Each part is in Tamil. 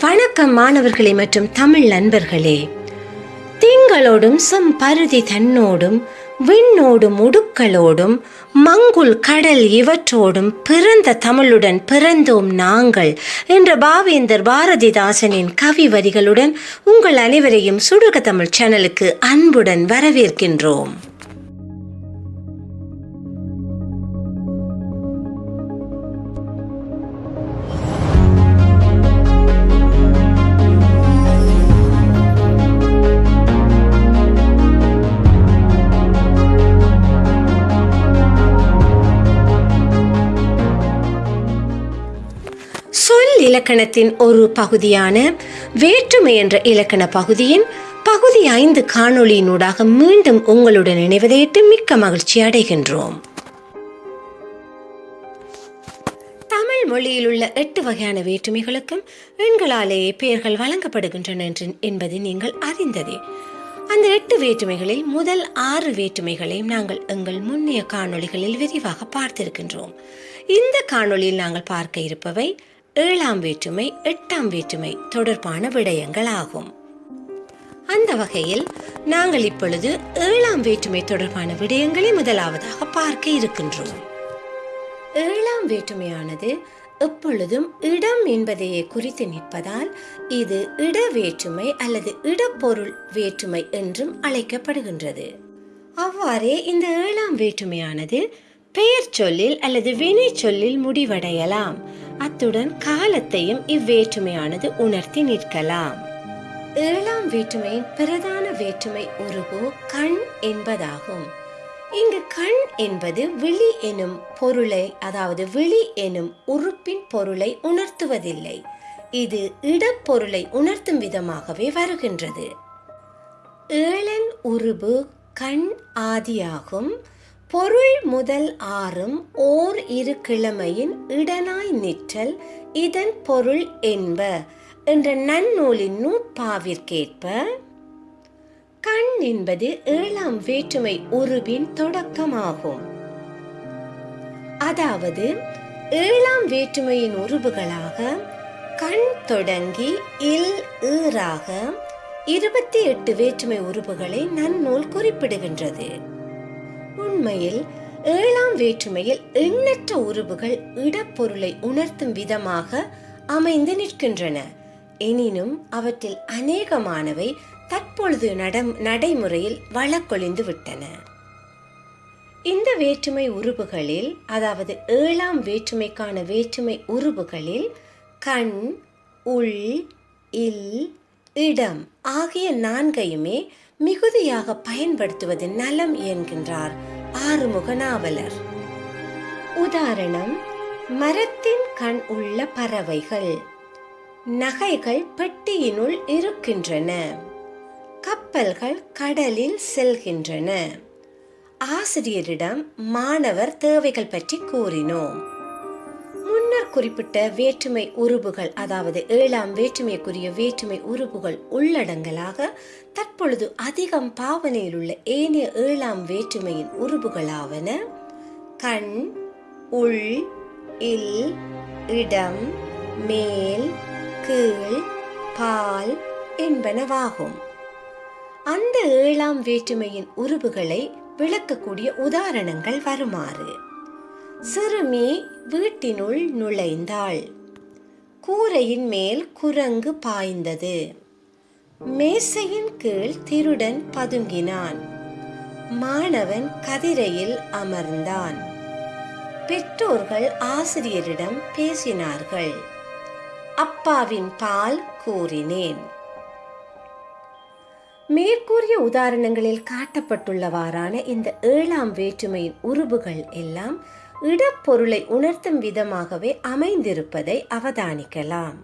வணக்கம் மாணவர்களே மற்றும் தமிழ் நண்பர்களே. திங்களோடும் சம் பருதி தன்னோடும் விண்ணோடும் உடுக்களோடும் மங்குல் கடல் இவற்றோடும் பிறந்த தமிழுடன் பிறந்தோம் நாங்கள் என்ற பாவேந்தர் பாரதிதாசனின் கவி வரிகளுடன் உங்கள் அனைவரையும் சுடுக தமிழ் சேனலுக்கு அன்புடன் வரவேற்கின்றோம். இலக்கணத்தின் ஒரு பகுதியான வேற்றுமை என்ற இலக்கண பகுதியின் பகுதி ஐந்து காணொளியினூடாக மீண்டும் உங்களுடன் இணைவதையிட்டு மிக்க மகிழ்ச்சி அடைகின்றோம். தமிழ் மொழியில் உள்ள எட்டு வகையான வேற்றுமைகளுக்கும் எண்களாலேயே பெயர்கள் வழங்கப்படுகின்றன என்று- என்பது நீங்கள் அறிந்ததே. அந்த எட்டு வேற்றுமைகளில் முதல் ஆறு வேற்றுமைகளையும் நாங்கள் எங்கள் முன்னைய காணொளிகளில் விரிவாக பார்த்திருக்கின்றோம். இந்த காணொளியில் நாங்கள் பார்க்க இருப்பவை ஏழாம் வேற்றுமை எட்டாம் வேற்றுமை தொடர்பான விடயங்கள் ஆகும் அந்த வகையில் நாங்கள் இப்பொழுது ஏழாம் வேற்றுமை தொடர்பான விடயங்களை முதலாவதாக பார்க்க இருக்கின்றோம். ஏழாம் வேற்றுமையானது எப்பொழுதும் இடம் என்பதையே குறித்து நிற்பதால் இது இட வேற்றுமை அல்லது இடப்பொருள் வேற்றுமை என்றும் அழைக்கப்படுகின்றது. அவ்வாறே இந்த ஏழாம் வேற்றுமையானது பெயர் சொல்லில் அல்லது வினை சொல்லில் முடிவடையலாம். அத்துடன் காலத்தையும் இவ்வேற்றுமையானது உணர்த்தி நிற்கலாம். ஏழாம் வேற்றுமையின் பிரதான வேற்றுமை உருவு கண் என்பதாகும். இங்கு கண் என்பது விழி எனும் பொருளை அதாவது விழி எனும் உறுப்பின் பொருளை உணர்த்துவதில்லை. இது இடப்பொருளை உணர்த்தும் விதமாகவே வருகின்றது. ஏழன் உருபு கண் ஆதியாகும். பொருள் முதல் ஆறும் ஓர் இரு கிழமையின் இடனாய் நிற்றல் இதன் பொருள் என்ப என்ற நன்னூலின் நூற்பாவிற்கேற்ப. கண் என்பது ஏழாம் வேற்றுமை உருவின் தொடக்கமாகும். அதாவது ஏழாம் வேற்றுமையின் உருவுகளாக கண் தொடங்கி இல் ஈறாக இருபத்தி எட்டு வேற்றுமை உருவுகளை நன்னூல் குறிப்பிடுகின்றது. உண்மையில் ஏழாம் வேற்றுமையில் எண்ணற்ற உருவுகள் இடப்பொருளை உணர்த்தும் விதமாக அமைந்து நிற்கின்றன. எனினும் அவற்றில் அநேகமானவை தற்பொழுது நடைமுறையில் வழக்கொழிந்து விட்டன. இந்த வேற்றுமை உருவுகளில் அதாவது ஏழாம் வேற்றுமைக்கான வேற்றுமை உருவுகளில் கண் உள் இல் இடம் ஆகிய நான்கையுமே மிகுதியாக பயன்படுத்துவது நலம் என்கின்றார். ஆறுமுக நாவலர் உதாரணம் மரத்தின் கண் உள்ள பறவைகள். நகைகள் பெட்டியினுள் இருக்கின்றன. கப்பல்கள் கடலில் செல்கின்றன. ஆசிரியரிடம் மாணவர் தேவைகள் பற்றி கூறினோம். குறிப்பிட்ட வேற்றுமை உறுப்புகள் அதாவது ஏழாம் வேற்றுமைக்குரிய வேற்றுமை உறுப்புகள் உள்ளடங்கலாக தற்பொழுது அதிகம் பாவனையில் உள்ள ஏனைய ஏழாம் வேற்றுமையின் உறுப்புகளாவன கண் உள் இல் இடம் மேல் கீழ் பால் என்பனவாகும். அந்த ஏழாம் வேற்றுமையின் உருவுகளை விளக்கக்கூடிய உதாரணங்கள் வருமாறு. சிறுமி வீட்டினுள் நுழைந்தாள். கூரையின் மேல் குரங்கு பாய்ந்தது. மேசையின் கீழ் திருடன் பதுங்கினான். மாணவன் கதிரையில் அமர்ந்தான். பெற்றோர்கள் ஆசிரியரிடம் பேசினார்கள். அப்பாவின் பால் கூறினேன். மேற்கூறிய உதாரணங்களில் காட்டப்பட்டுள்ளவாறான இந்த ஏழாம் வேற்றுமையின் உருபுகள் எல்லாம் இடப்பொருளை உணர்த்தும் விதமாகவே அமைந்திருப்பதை அவதானிக்கலாம்.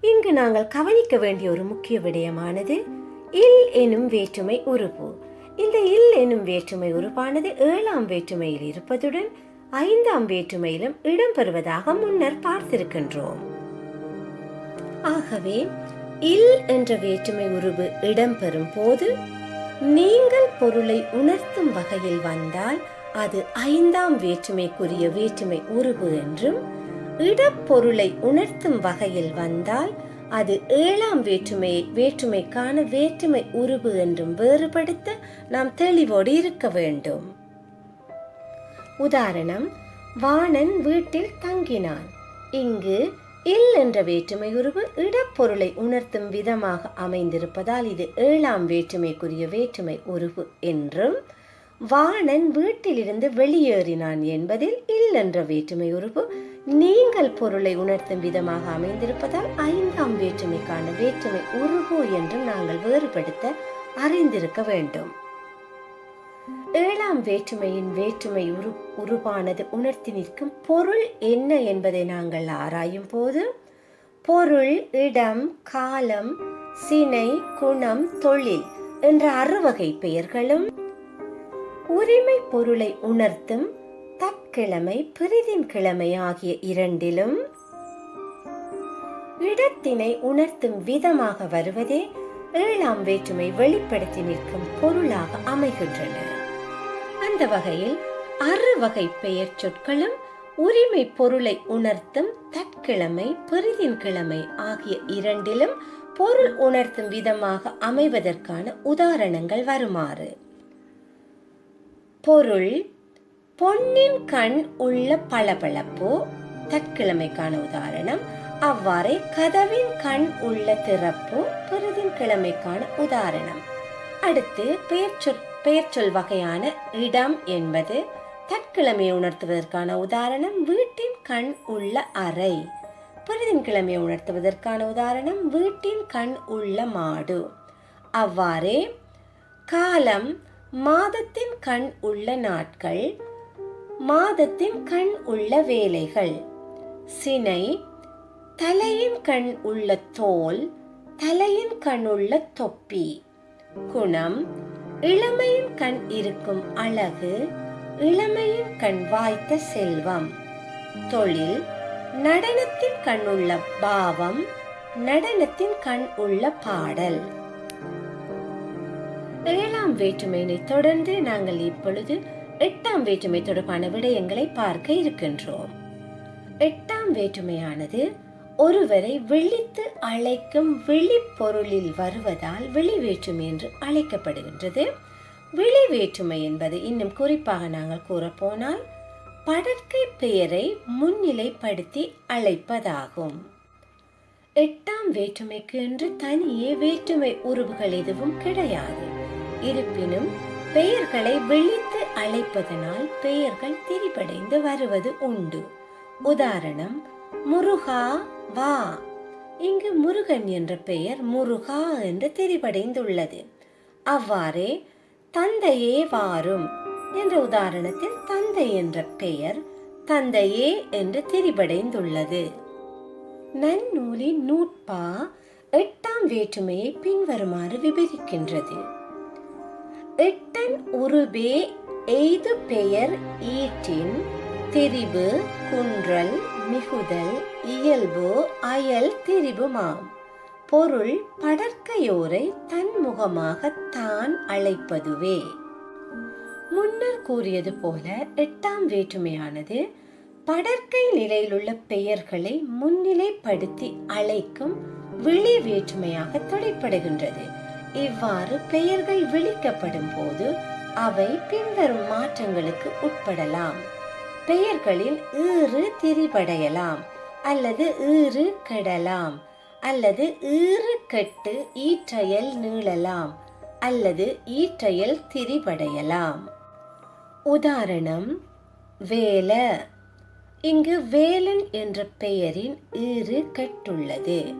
இங்கு நாங்கள் கவனிக்க வேண்டிய ஒரு முக்கிய விடயமானது இல் எனும் வேற்றுமை உருபு இந்த இல் எனும் வேற்றுமை உருவானது ஏழாம் வேற்றுமையில் இருப்பதுடன் ஐந்தாம் வேற்றுமையிலும் இடம்பெறுவதாக முன்னர் பார்த்திருக்கின்றோம். ஆகவே இல் என்ற வேற்றுமை உருவு இடம்பெறும் போது நீங்கள் பொருளை உணர்த்தும் வகையில் வந்தால் அது ஐந்தாம் வேற்றுமைக்குரிய வேற்றுமை உருவு என்றும் இடப்பொருளை உணர்த்தும் வகையில் வந்தால் அது ஏழாம் வேற்றுமையை வேற்றுமைக்கான வேற்றுமை உருவு என்றும் வேறுபடுத்த நாம் தெளிவோடு இருக்க வேண்டும். உதாரணம் வாணன் வீட்டில் தங்கினான். இங்கு இல் என்ற வேற்றுமை உருவு இடப்பொருளை உணர்த்தும் விதமாக அமைந்திருப்பதால் இது ஏழாம் வேற்றுமைக்குரிய வேற்றுமை உருவு என்றும் வாணன் வீட்டிலிருந்து வெளியேறினான் என்பதில் இல்லென்ற என்ற வேற்றுமை உறுப்பு. நீங்கள் பொருளை உணர்த்தும் விதமாக அமைந்திருப்பதால் ஐந்தாம் வேற்றுமைக்கான வேற்றுமை உருகு என்றும் நாங்கள் வேறுபடுத்த அறிந்திருக்க வேண்டும். ஏழாம் வேற்றுமையின் வேற்றுமை உரு உருவானது உணர்த்தி நிற்கும் பொருள் என்ன என்பதை நாங்கள் ஆராயும் போது பொருள் இடம் காலம் சினை குணம் தொழில் என்ற அறுவகை பெயர்களும் உரிமை பொருளை உணர்த்தும் தற்கிழமை பிரிதின் கிழமை ஆகிய இரண்டிலும் இடத்தினை உணர்த்தும் விதமாக வருவதே ஏழாம் வேற்றுமை வெளிப்படுத்தி நிற்கும் பொருளாக அமைகின்றன. அந்த வகையில் அறுவகை பெயர் சொற்களும் உரிமை பொருளை உணர்த்தும் தற்கிழமை பெரிதின் கிழமை ஆகிய இரண்டிலும் பொருள் உணர்த்தும் விதமாக அமைவதற்கான உதாரணங்கள் வருமாறு. பொருள் பொன்னின் கண் உள்ள பளபளப்பு? தற்கிழமைக்கான உதாரணம் அவ்வாறே கதவின் கண் உள்ள திறப்பு? பிறதின் கிழமைக்கான உதாரணம். அடுத்து பெயர்ச்சொற் பெயர்ச்சொல் வகையான இடம் என்பது தற்கிழமையை உணர்த்துவதற்கான உதாரணம் வீட்டின் கண் உள்ள அறை. பிறதின் கிழமையை உணர்த்துவதற்கான உதாரணம் வீட்டின் கண் உள்ள மாடு. அவ்வாறே காலம் மாதத்தின் கண் உள்ள நாட்கள் மாதத்தின் கண் உள்ள வேலைகள் சினை தலையின் கண் உள்ள தோல் தலையின் கண் உள்ள தொப்பி. குணம் இளமையின் கண் இருக்கும் அழகு இளமையின் கண் வாய்த்த செல்வம். தொழில் நடனத்தின் கண் உள்ள பாவம் நடனத்தின் கண் உள்ள பாடல். ஏழாம் வேற்றுமையினை தொடர்ந்து நாங்கள் இப்பொழுது எட்டாம் வேற்றுமை தொடர்பான விடயங்களை பார்க்க இருக்கின்றோம். எட்டாம் வேற்றுமையானது ஒருவரை விழித்து அழைக்கும் விழிப்பொருளில் வருவதால் வெளி வேற்றுமை என்று அழைக்கப்படுகின்றது. வெளி வேற்றுமை என்பது இன்னும் குறிப்பாக நாங்கள் கூறப்போனால் படற்கை பெயரை முன்னிலைப்படுத்தி அழைப்பதாகும். எட்டாம் வேற்றுமைக்கு என்று தனியே வேற்றுமை உறவுகள் எதுவும் கிடையாது. இருப்பினும் பெயர்களை விழித்து அழைப்பதனால் பெயர்கள் திரிபடைந்து வருவது உண்டு. உதாரணம் முருகா வா. இங்கு முருகன் என்ற பெயர் முருகா என்று திரிபடைந்துள்ளது. அவ்வாறே தந்தையே வாரும் என்ற உதாரணத்தில் தந்தை என்ற பெயர் தந்தையே என்று திரிபடைந்துள்ளது. நன்னூலின் நூற்பா எட்டாம் வேற்றுமையை பின்வருமாறு விபரிக்கின்றது. எட்டன் உருபே எய்து பெயர் ஈட்டின் திரிபு குன்றல் மிகுதல் இயல்பு அயல் திரிபுமாம். பொருள் படற்கையோரை தன்முகமாக தான் அழைப்பதுவே. முன்னர் கூறியது போல எட்டாம் வேற்றுமையானது படற்கை நிலையிலுள்ள பெயர்களை முன்னிலைப்படுத்தி அழைக்கும் விழி வேற்றுமையாக தொழிற்படுகின்றது. இவ்வாறு பெயர்கள் விழிக்கப்படும் போது அவை பின்வரும் மாற்றங்களுக்கு உட்படலாம். பெயர்களில் ஈறு திரிபடையலாம் அல்லது ஈறு கெடலாம் அல்லது ஈறு கெட்டு ஈற்றையல் நீளலாம் அல்லது ஈற்றையல் திரிபடையலாம். உதாரணம் வேல. இங்கு வேலன் என்ற பெயரின் ஈறு கெட்டுள்ளது.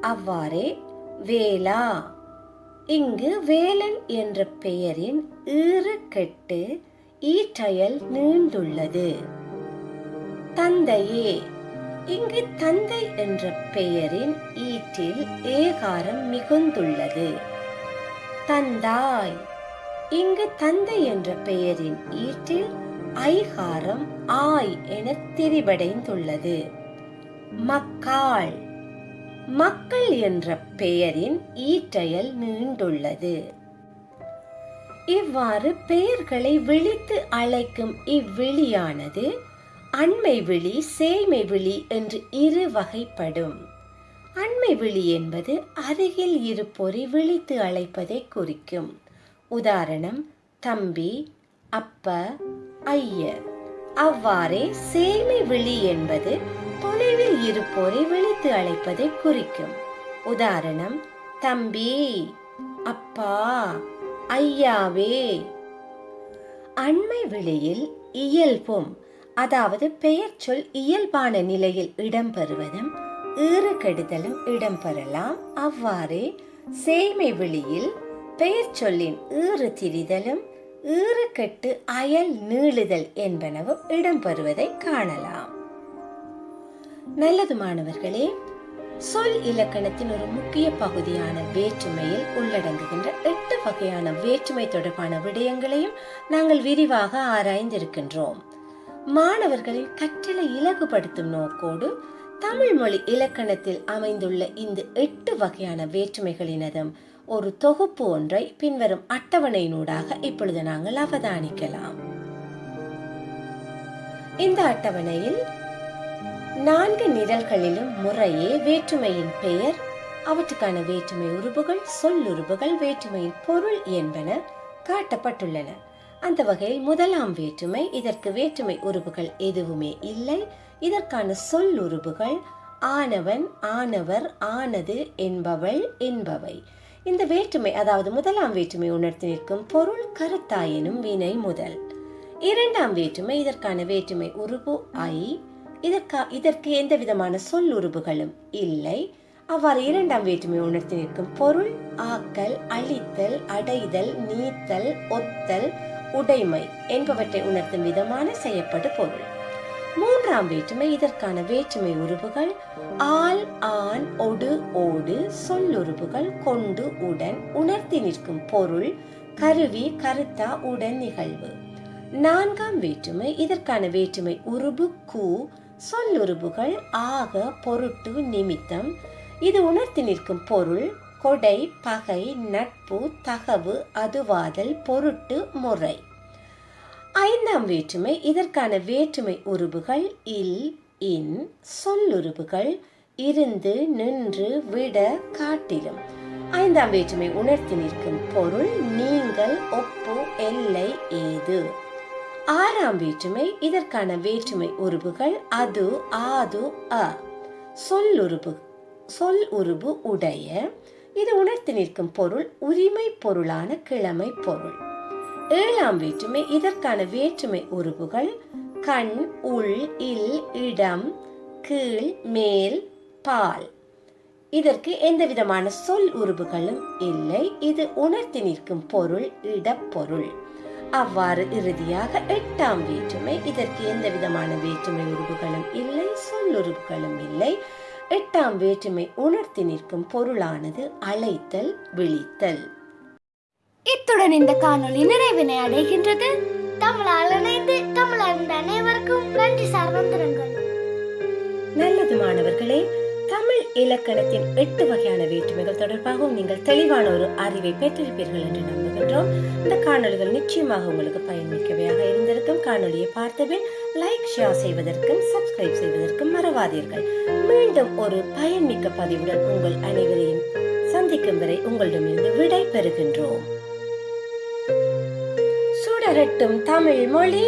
அவ்வாறே வேலா. இங்கு வேலன் என்ற பெயரின் ஈறு கெட்டு ஈட்டயல் நீண்டுள்ளது. தந்தையே இங்கு தந்தை என்ற பெயரின் ஈட்டில் ஏகாரம் மிகுந்துள்ளது. தந்தாய் இங்கு தந்தை என்ற பெயரின் ஈட்டில் ஐகாரம் ஆய் என திரிபடைந்துள்ளது. மக்காள் மக்கள் என்ற பெயரின் ஈற்றயல் நீண்டுள்ளது. இவ்வாறு பெயர்களை விழித்து அழைக்கும் இவ்விழியானது அண்மை விழி சேய்மை விழி என்று இரு வகைப்படும். அண்மை விழி என்பது அருகில் இருப்போரை விழித்து அழைப்பதை குறிக்கும். உதாரணம் தம்பி அப்ப ஐயர். அவ்வாறே சேமை விழி என்பது தொலைவில் இருப்போரை விழித்து அழைப்பதை குறிக்கும். உதாரணம் தம்பி அப்பா ஐயாவே. அண்மை விழியில் இயல்பும் அதாவது பெயர் சொல் இயல்பான நிலையில் இடம்பெறுவதும் ஈறு கெடுதலும் இடம்பெறலாம். அவ்வாறே சேமை விழியில் பெயர் சொல்லின் ஈறு திரிதலும் ஈறுகெட்டு அயல் நீளுதல் என்பனவும் இடம்பெறுவதை காணலாம். நல்லது மாணவர்களே சொல் இலக்கணத்தின் ஒரு முக்கிய பகுதியான வேற்றுமையில் உள்ளடங்குகின்ற எட்டு வகையான வேற்றுமை தொடர்பான விடயங்களையும் நாங்கள் விரிவாக ஆராய்ந்திருக்கின்றோம். மாணவர்களின் கற்றலை இலகுபடுத்தும் நோக்கோடு தமிழ் மொழி இலக்கணத்தில் அமைந்துள்ள இந்த எட்டு வகையான வேற்றுமைகளினதும் ஒரு தொகுப்பு ஒன்றை பின்வரும் அட்டவணையினூடாக இப்பொழுது நாங்கள் அவதானிக்கலாம். இந்த அட்டவணையில் நான்கு நிரல்களிலும் முறையே வேற்றுமையின் பெயர் அவற்றுக்கான வேற்றுமை உறுப்புகள் சொல்லுறுப்புகள் வேற்றுமையின் பொருள் என்பன காட்டப்பட்டுள்ளன. அந்த வகையில் முதலாம் வேற்றுமை இதற்கு வேற்றுமை உறுப்புகள் எதுவுமே இல்லை. இதற்கான சொல்லுறுப்புகள் ஆனவன் ஆனவர் ஆனது என்பவள் என்பவை. இந்த வேற்றுமை அதாவது முதலாம் வேற்றுமை உணர்த்தி நிற்கும் பொருள் கருத்தாயினும் வினை முதல். இரண்டாம் வேற்றுமை இதற்கான வேற்றுமை உறுப்பு ஐ இதற்கா இதற்கு எந்த விதமான சொல்லுறுப்புகளும் இல்லை. அவ்வாறு இரண்டாம் வேற்றுமை உணர்த்தி நிற்கும் பொருள் ஆக்கல் அழித்தல் அடைதல் நீத்தல் ஒத்தல் உடைமை என்பவற்றை உணர்த்தும் விதமான செய்யப்படு பொருள். மூன்றாம் வேற்றுமை இதற்கான வேற்றுமை உறுப்புகள் ஆல் ஆண் ஒடு ஓடு சொல்லுறுப்புகள் கொண்டு உடன் உணர்த்தி நிற்கும் பொருள் கருவி கருத்தா உடன் நிகழ்வு. நான்காம் வேற்றுமை இதற்கான வேற்றுமை உருபு கூ சொல்லுறுப்புகள் ஆக பொருட்டு நிமித்தம். இது உணர்த்தி நிற்கும் பொருள் கொடை பகை நட்பு தகவு அதுவாதல் பொருட்டு முறை. ஐந்தாம் வேற்றுமை இதற்கான வேற்றுமை உருபுகள் இல் இன் சொல்லுறுப்புகள் இருந்து நின்று விட காட்டிலும். ஐந்தாம் வேற்றுமை உணர்த்தி நிற்கும் பொருள் நீங்கள் ஒப்பு எல்லை ஏது. ஆறாம் வேற்றுமை இதற்கான வேற்றுமை உருபுகள் அது ஆது அ. சொல்லுறுப்பு சொல் உருபு உடைய இது உணர்த்தி நிற்கும் பொருள் உரிமை பொருளான கிழமை பொருள். ஏழாம் வேற்றுமை இதற்கான வேற்றுமை உருபுகள் கண் உள் இல் இடம் கீழ் மேல் பால். இதற்கு எந்த விதமான சொல் உருபுகளும் இல்லை இது உணர்த்தி நிற்கும் பொருள் இடப்பொருள். அவ்வாறு இறுதியாக எட்டாம் வேற்றுமை. இதற்கு எந்த விதமான வேற்றுமை உருவுகளும் இல்லை சொல்லுறுப்புகளும் இல்லை. எட்டாம் வேற்றுமை உணர்த்தி நிற்கும் பொருளானது அழைத்தல் விழித்தல். இத்துடன் இந்த காணொளி நிறைவினை அடைகின்றது. தமிழால் இணைந்து தமிழறிந்த அனைவருக்கும் நன்றி சார்ந்திருங்கள் நல்லது மாணவர்களே தமிழ் இலக்கணத்தின் எட்டு வகையான வேற்றுமைகள் தொடர்பாகவும் நீங்கள் தெளிவான ஒரு அறிவை பெற்றிருப்பீர்கள் என்று நம்புகின்றோம். இந்த காணொலிகள் நிச்சயமாக உங்களுக்கு பயன்மிக்கவையாக இருந்திருக்கும். காணொலியை பார்த்தபின் லைக் ஷேர் செய்வதற்கும் சப்ஸ்கிரைப் செய்வதற்கும் மறவாதீர்கள். மீண்டும் ஒரு பயன்மிக்க பதிவுடன் உங்கள் அனைவரையும் சந்திக்கும் வரை உங்களிடமிருந்து விடை பெறுகின்றோம். சுடரட்டும் தமிழ் மொழி.